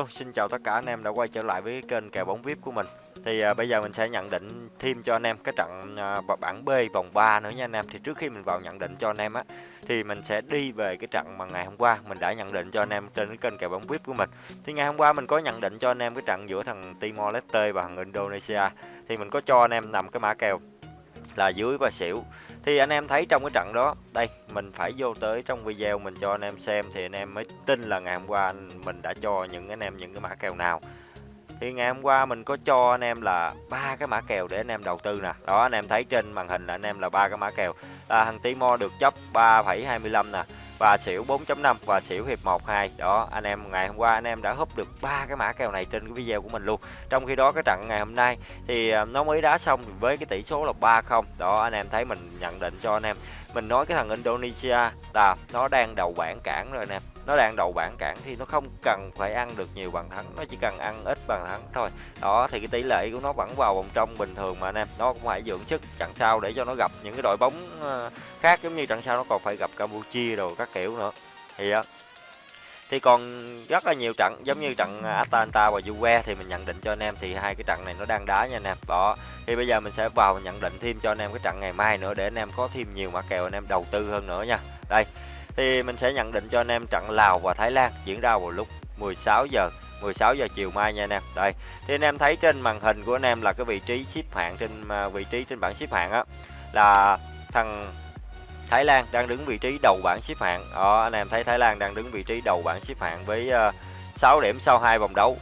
Hello, xin chào tất cả anh em đã quay trở lại với kênh kèo bóng VIP của mình. Thì à, bây giờ mình sẽ nhận định thêm cho anh em cái trận à, bảng B vòng 3 nữa nha anh em. Thì trước khi mình vào nhận định cho anh em á thì mình sẽ đi về cái trận mà ngày hôm qua mình đã nhận định cho anh em trên cái kênh kèo bóng VIP của mình. Thì ngày hôm qua mình có nhận định cho anh em cái trận giữa thằng Timor Leste và thằng Indonesia. Thì mình có cho anh em nằm cái mã kèo là dưới và xỉu. Thì anh em thấy trong cái trận đó đây mình phải vô tới trong video mình cho anh em xem thì anh em mới tin là ngày hôm qua mình đã cho những anh em những cái mã kèo nào. Thì ngày hôm qua mình có cho anh em là ba cái mã kèo để anh em đầu tư nè. Đó anh em thấy trên màn hình là anh em là ba cái mã kèo. Là thằng Timo được chấp 3,25 nè và xỉu 4.5 và xỉu hiệp 1 2 đó, anh em, ngày hôm qua anh em đã húp được ba cái mã kèo này trên cái video của mình luôn. Trong khi đó, cái trận ngày hôm nay thì à, nó mới đá xong với cái tỷ số là 3-0 đó, anh em thấy mình nhận định cho anh em. Mình nói cái thằng Indonesia là nó đang đầu bảng cản rồi nè nó đang đầu bảng cản thì nó không cần phải ăn được nhiều bàn thắng, nó chỉ cần ăn ít bàn thắng thôi. Đó, thì cái tỷ lệ của nó vẫn vào vòng trong bình thường mà anh em. Nó cũng phải dưỡng sức trận sau để cho nó gặp những cái đội bóng ờ, khác giống như trận sau nó còn phải gặp Campuchia rồi các kiểu nữa. Thì đó thì còn rất là nhiều trận, giống như trận Atalanta và Juve thì mình nhận định cho anh em thì hai cái trận này nó đang đá nha anh em. Đó, thì bây giờ mình sẽ vào nhận định thêm cho anh em cái trận ngày mai nữa để anh em có thêm nhiều mã kèo anh em đầu tư hơn nữa nha. Đây thì mình sẽ nhận định cho anh em trận Lào và Thái Lan diễn ra vào lúc 16 giờ 16 giờ chiều mai nha anh em. Đây thì anh em thấy trên màn hình của anh em là cái vị trí xếp hạng trên à, vị trí trên bảng xếp hạng á là thằng Thái Lan đang đứng vị trí đầu bảng xếp hạng. Đó anh em thấy Thái Lan đang đứng vị trí đầu bảng xếp hạng với à, uh, 6 điểm sau hai vòng đấu.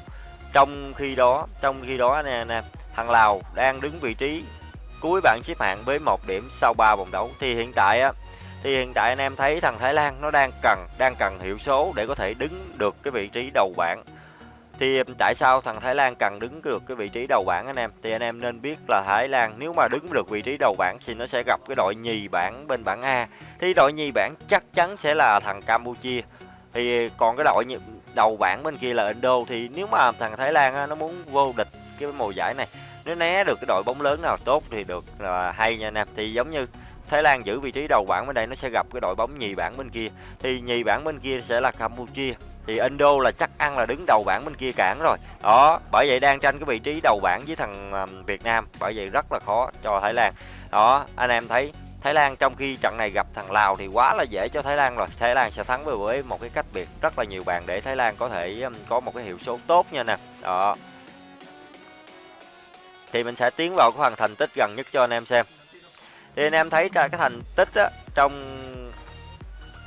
Trong khi đó trong khi đó anh em thằng Lào đang đứng vị trí cuối bảng xếp hạng với một điểm sau 3 vòng đấu. Thì hiện tại á thì hiện tại anh em thấy thằng Thái Lan nó đang cần đang cần hiệu số để có thể đứng được cái vị trí đầu bảng. Thì tại sao thằng Thái Lan cần đứng được cái vị trí đầu bảng anh em? Thì anh em nên biết là Thái Lan nếu mà đứng được vị trí đầu bảng thì nó sẽ gặp cái đội nhì bảng bên bảng A. Thì đội nhì bảng chắc chắn sẽ là thằng Campuchia. Thì còn cái đội đầu bảng bên kia là Indo. Thì nếu mà thằng Thái Lan nó muốn vô địch cái mùa giải này nếu né được cái đội bóng lớn nào tốt thì được là hay nha anh em. Thì giống như Thái Lan giữ vị trí đầu bảng bên đây, nó sẽ gặp cái đội bóng nhì bảng bên kia. Thì nhì bảng bên kia sẽ là Campuchia. Thì Indo là chắc ăn là đứng đầu bảng bên kia cản rồi. Đó, bởi vậy đang tranh cái vị trí đầu bảng với thằng Việt Nam. Bởi vậy rất là khó cho Thái Lan. Đó, anh em thấy Thái Lan trong khi trận này gặp thằng Lào thì quá là dễ cho Thái Lan rồi. Thái Lan sẽ thắng với một cái cách biệt rất là nhiều bàn để Thái Lan có thể có một cái hiệu số tốt nha nè. Đó. Thì mình sẽ tiến vào cái phần thành tích gần nhất cho anh em xem thì anh em thấy cái thành tích á, trong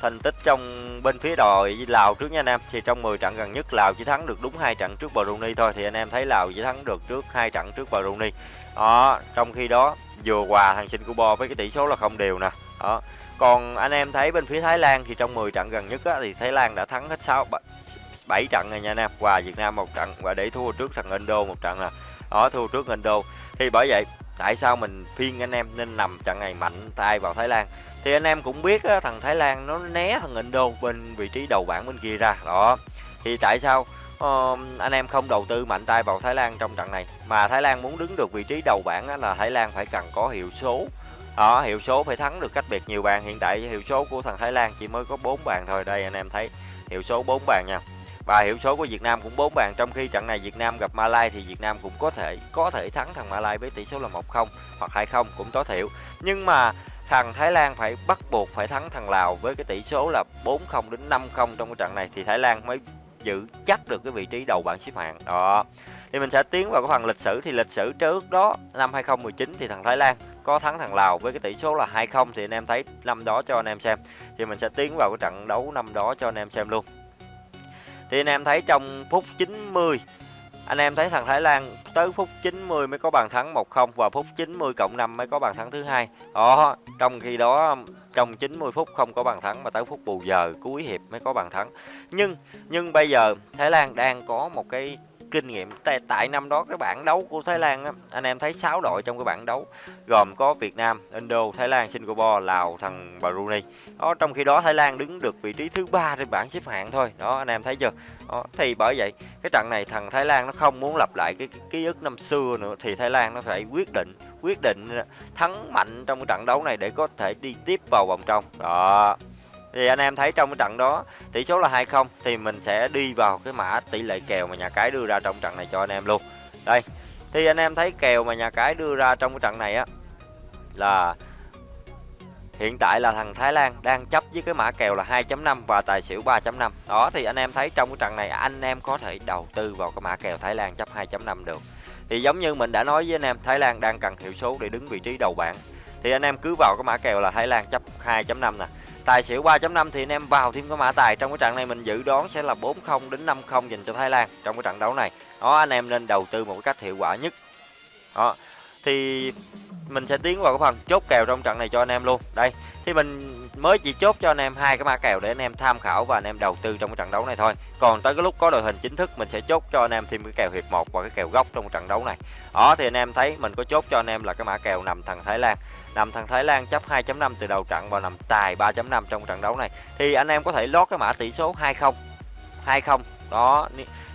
thành tích trong bên phía đội Lào trước nha anh em. Thì trong 10 trận gần nhất Lào chỉ thắng được đúng hai trận trước Brunei thôi. Thì anh em thấy Lào chỉ thắng được trước hai trận trước Brunei. Đó trong khi đó vừa hòa thằng Singapore với cái tỷ số là không đều nè. Đó. Còn anh em thấy bên phía Thái Lan thì trong 10 trận gần nhất á, thì Thái Lan đã thắng hết 6 7 trận rồi nha anh em. Hòa Việt Nam một trận và để thua trước thằng Indo một trận nè. Đó thua trước Indo. Thì bởi vậy tại sao mình phiên anh em nên nằm trận này mạnh tay vào Thái Lan? Thì anh em cũng biết á, thằng Thái Lan nó né thằng Indo bên vị trí đầu bảng bên kia ra đó. Thì tại sao uh, anh em không đầu tư mạnh tay vào Thái Lan trong trận này? Mà Thái Lan muốn đứng được vị trí đầu bảng á, là Thái Lan phải cần có hiệu số. Đó hiệu số phải thắng được cách biệt nhiều bàn. Hiện tại hiệu số của thằng Thái Lan chỉ mới có 4 bàn thôi. Đây anh em thấy hiệu số 4 bàn nha và hiệu số của Việt Nam cũng 4 bàn, trong khi trận này Việt Nam gặp Malai thì Việt Nam cũng có thể có thể thắng thằng Malai với tỷ số là 1-0 hoặc 2-0 cũng tối thiểu. Nhưng mà thằng Thái Lan phải bắt buộc phải thắng thằng Lào với cái tỷ số là 4-0 đến 5-0 trong cái trận này, thì Thái Lan mới giữ chắc được cái vị trí đầu bảng xếp hạng. Đó. Thì mình sẽ tiến vào cái phần lịch sử, thì lịch sử trước đó, năm 2019 thì thằng Thái Lan có thắng thằng Lào với cái tỷ số là 2-0 thì anh em thấy năm đó cho anh em xem. Thì mình sẽ tiến vào cái trận đấu năm đó cho anh em xem luôn thì anh em thấy trong phút 90 anh em thấy thằng Thái Lan tới phút 90 mới có bàn thắng 1-0 và phút 90 cộng 5 mới có bàn thắng thứ hai. Đó, trong khi đó trong 90 phút không có bàn thắng mà tới phút bù giờ cuối hiệp mới có bàn thắng. Nhưng nhưng bây giờ Thái Lan đang có một cái kinh nghiệm tại, tại năm đó cái bảng đấu của Thái Lan á, anh em thấy 6 đội trong cái bảng đấu gồm có Việt Nam, Indo, Thái Lan, Singapore, Lào, thằng Brunei. Đó trong khi đó Thái Lan đứng được vị trí thứ ba trên bảng xếp hạng thôi. Đó anh em thấy chưa? Đó, thì bởi vậy cái trận này thằng Thái Lan nó không muốn lặp lại cái, cái ký ức năm xưa nữa thì Thái Lan nó phải quyết định quyết định thắng mạnh trong cái trận đấu này để có thể đi tiếp vào vòng trong. Đó thì anh em thấy trong cái trận đó, tỷ số là 2-0 thì mình sẽ đi vào cái mã tỷ lệ kèo mà nhà cái đưa ra trong trận này cho anh em luôn. Đây, thì anh em thấy kèo mà nhà cái đưa ra trong cái trận này á, là hiện tại là thằng Thái Lan đang chấp với cái mã kèo là 2.5 và tài xỉu 3.5 đó, thì anh em thấy trong cái trận này, anh em có thể đầu tư vào cái mã kèo Thái Lan chấp 2.5 được. Thì giống như mình đã nói với anh em, Thái Lan đang cần hiệu số để đứng vị trí đầu bảng. Thì anh em cứ vào cái mã kèo là Thái Lan chấp 2.5 nè tài xỉu 3.5 thì anh em vào thêm cái mã tài. Trong cái trận này mình dự đoán sẽ là 4-0 đến 5-0 dành cho Thái Lan trong cái trận đấu này. Đó, anh em nên đầu tư một cái cách hiệu quả nhất. Đó, thì mình sẽ tiến vào cái phần chốt kèo trong trận này cho anh em luôn. Đây thì mình mới chỉ chốt cho anh em hai cái mã kèo để anh em tham khảo và anh em đầu tư trong cái trận đấu này thôi. Còn tới cái lúc có đội hình chính thức mình sẽ chốt cho anh em thêm cái kèo hiệp một và cái kèo gốc trong trận đấu này. Đó thì anh em thấy mình có chốt cho anh em là cái mã kèo nằm thằng Thái Lan. Nằm thằng Thái Lan chấp 2.5 từ đầu trận và nằm tài 3.5 trong trận đấu này. Thì anh em có thể lót cái mã tỷ số 20 20 đó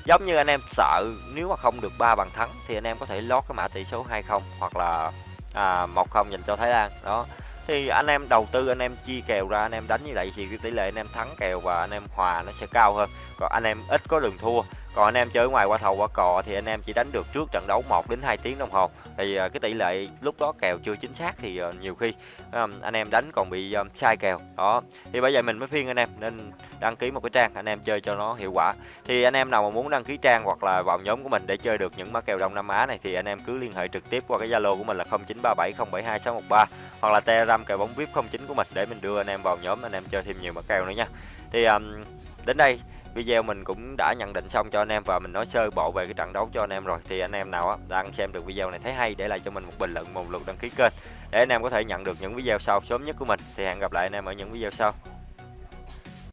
giống như anh em sợ nếu mà không được ba bàn thắng thì anh em có thể lót cái mã tỷ số 20 hoặc là à, 1-0 dành cho Thái Lan. Đó thì anh em đầu tư, anh em chia kèo ra, anh em đánh như vậy thì cái tỷ lệ anh em thắng kèo và anh em hòa nó sẽ cao hơn. Còn anh em ít có đường thua còn anh em chơi ngoài qua thầu qua cò thì anh em chỉ đánh được trước trận đấu 1 đến 2 tiếng đồng hồ. Thì à, cái tỷ lệ lúc đó kèo chưa chính xác thì à, nhiều khi à, anh em đánh còn bị sai kèo. Đó. Thì bây giờ mình mới phiên anh em nên đăng ký một cái trang anh em chơi cho nó hiệu quả. Thì anh em nào mà muốn đăng ký trang hoặc là vào nhóm của mình để chơi được những mã kèo đông nam á này thì anh em cứ liên hệ trực tiếp qua cái zalo của mình là 0937072613 hoặc là telegram kèo bóng vip 09 của mình để mình đưa anh em vào nhóm anh em chơi thêm nhiều mã kèo nữa nha. Thì um, đến đây video mình cũng đã nhận định xong cho anh em và mình nói sơ bộ về cái trận đấu cho anh em rồi. Thì anh em nào á, đang xem được video này thấy hay, để lại cho mình một bình luận, một lượt đăng ký kênh để anh em có thể nhận được những video sau sớm nhất của mình. Thì hẹn gặp lại anh em ở những video sau.